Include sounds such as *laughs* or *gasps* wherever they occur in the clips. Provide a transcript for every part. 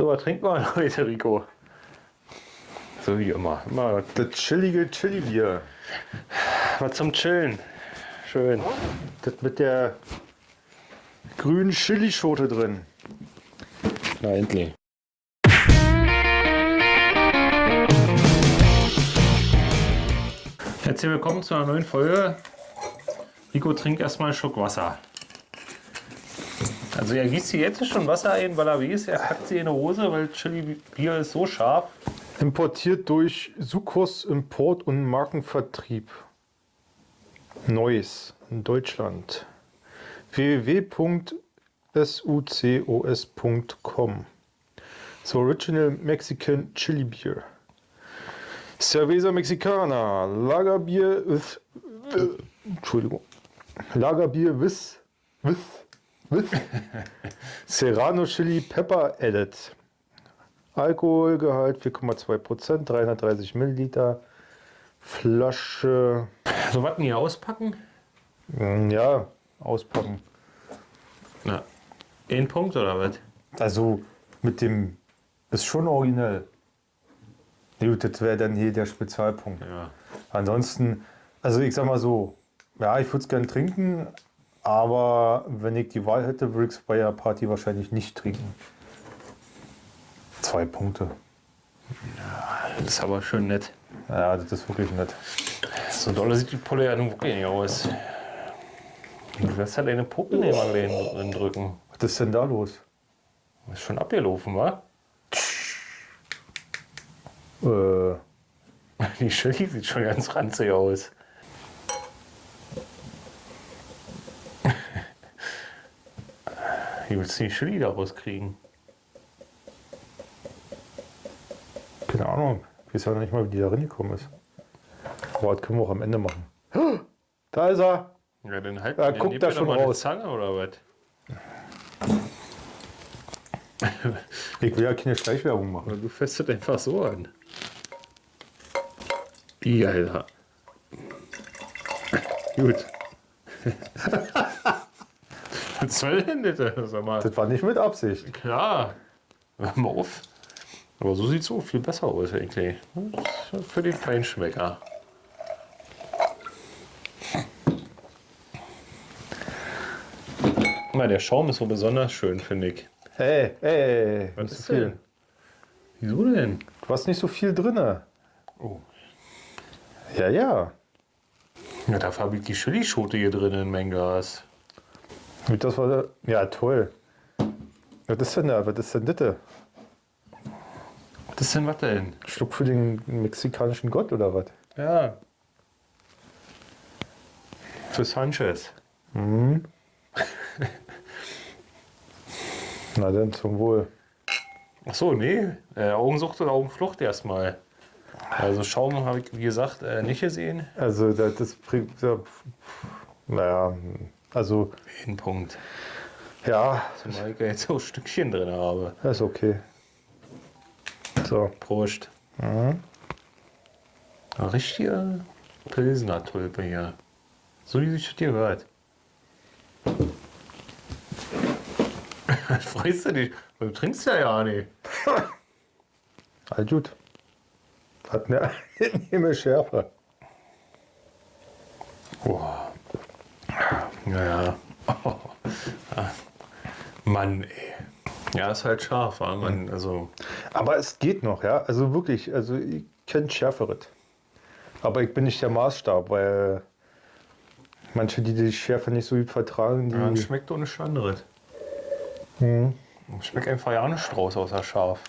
So, was trinken wir *laughs* heute, Rico? So wie immer. immer Das chillige Chili-Bier. was zum Chillen. Schön. Das mit der grünen Chilischote drin. Na, endlich. Herzlich willkommen zu einer neuen Folge. Rico trinkt erstmal einen Schluck Wasser. Also er gießt sich jetzt schon Wasser ein, weil er weiß, er packt sie in die Hose, weil Chili-Bier ist so scharf. Importiert durch Sucos Import und Markenvertrieb. Neues in Deutschland. www.sucos.com The Original Mexican Chili Beer. Cerveza Mexicana. Lagerbier with. Äh, Entschuldigung. Lagerbier with. With. *laughs* Serrano Chili Pepper Added. Alkoholgehalt 4,2%, 330 Milliliter. Flasche. So was denn hier auspacken? mm, Ja, auspacken. Na, ein Punkt oder was? Also mit dem. Ist schon originell. Gut, das wäre dann hier der Spezialpunkt. Ja. Ansonsten, also ich sag mal so, ja, ich würde es gern trinken, aber wenn ich die Wahl hätte, würde ich es bei der Party wahrscheinlich nicht trinken. Zwei Punkte. Das ist aber schön nett. Ja, das ist wirklich nett. So doll sieht die Pulle ja nun wirklich nicht aus. Du lässt halt deine Puppen immer drin drücken. Was ist denn da los? Ist schon abgelaufen, wa? Äh, *laughs* Die Chili sieht schon ganz ranzig aus. Wie willst du die Chili da rauskriegen? keine Ahnung. Ich weiß ja noch nicht mal, wie die da reingekommen ist. Aber das können wir auch am Ende machen. *gasps* Da ist er. Ja, dann halt Ja, dann guck nehmt da schon mal eine raus. Zange oder was? *laughs* Ich will ja keine Schleichwerbung machen. Du fässt das einfach so an. Wie, Alter. *laughs* Gut. *laughs* Was soll denn das? Sag mal. Das war nicht mit Absicht. Klar. Hör mal auf. Aber so sieht es so viel besser aus eigentlich. Für den Feinschmecker. Mal, der Schaum ist so besonders schön, finde ich. Hey, hey, Was ist viel. denn? Wieso denn? Du hast nicht so viel drin. Oh. Ja, ja. Ja, dafür habe ich die Chilischote hier drin in mein Glas. Gut, Das war ja toll. Was ist denn da? Was ist denn das? Was ist denn was denn? Schluck für den mexikanischen Gott oder was? Ja. Für Sanchez. *laughs* Na dann zum Wohl. Ach so, nee. Äh, Augensucht oder Augenflucht erstmal. Also Schaum habe ich, wie gesagt, äh, nicht gesehen. Also das, das bringt ja, naja, also Ein Punkt. ja, Zumal ich jetzt so ein Stückchen drin habe. das ist okay. So, Prost. Eine richtige Pilsner Tulpe hier. So wie sich das hier hört. *laughs* Freust du dich? Du trinkst ja ja nicht. *laughs* all gut. Hat eine *laughs* angenehme Schärfe. Boah. Naja. Oh. Ah. Mann, ey. Ja, ist halt scharf, aber man, also. Aber es geht noch, ja. Also wirklich, also ich kenne Schärferes. Aber ich bin nicht der Maßstab, weil manche, die die Schärfe nicht so gut vertragen, die. Ja, schmeckt doch nichts anderes. Mhm. Schmeckt einfach ja nicht raus außer scharf.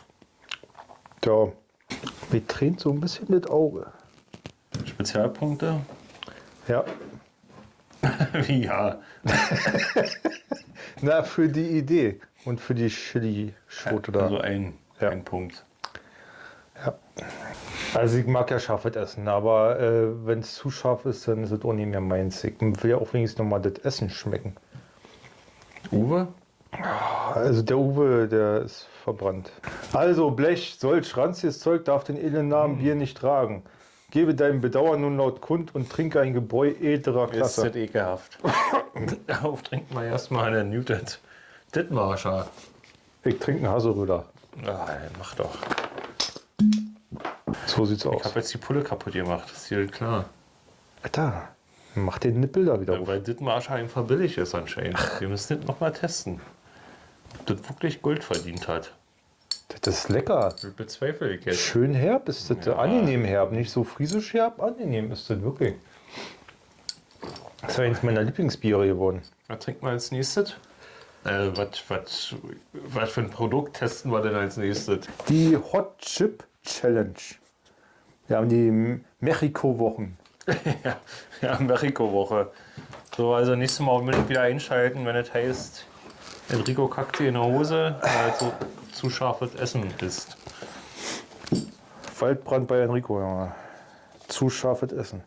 Ja, mir tränt so ein bisschen das Auge. Spezialpunkte? Ja. *laughs* Wie ja. *laughs* Na, für die Idee und für die Chili-Schote da. Also ein, Ja. ein Punkt. Ja. Also ich mag ja scharfes Essen, aber äh, wenn es zu scharf ist, dann ist es auch nicht mehr meins. Ich will ja auch wenigstens nochmal das Essen schmecken. Uwe? Also der Uwe, der ist verbrannt. Also Blech, solch ranziges Zeug darf den edlen Namen Bier nicht tragen. Gebe deinem Bedauern nun laut kund und trinke ein Gebräu edlerer Ist Klasse. das ekelhaft. *laughs* Darauf trinken wir erstmal einen Muted Dittmarscher. Ich trinke einen Haselröder. Ah, mach doch. So sieht's Ich aus. habe jetzt die Pulle kaputt gemacht, ist hier klar. Alter, mach den Nippel da wieder Ja, auf. weil das Marsch einfach billig ist anscheinend. Wir müssen das nochmal testen. Ob das wirklich Gold verdient hat. Das ist lecker. Bezweifle ich jetzt. Schön herb ist das. Ja. Angenehm herb. Nicht so friesisch herb, angenehm ist das wirklich. Das ist eines meiner Lieblingsbiere geworden. Was trinken wir als nächstes? Äh, was, was, was für ein Produkt testen wir denn als nächstes? Die Hot Chip Challenge. Wir haben die Mexiko-Wochen. *laughs* ja, ja Mexiko-Woche. So, also nächstes Mal unbedingt wieder einschalten, wenn es heißt, Enrico kackt dir in der Hose, weil er so zu scharfes Essen ist. Waldbrand bei Enrico, ja. Zu scharfes Essen.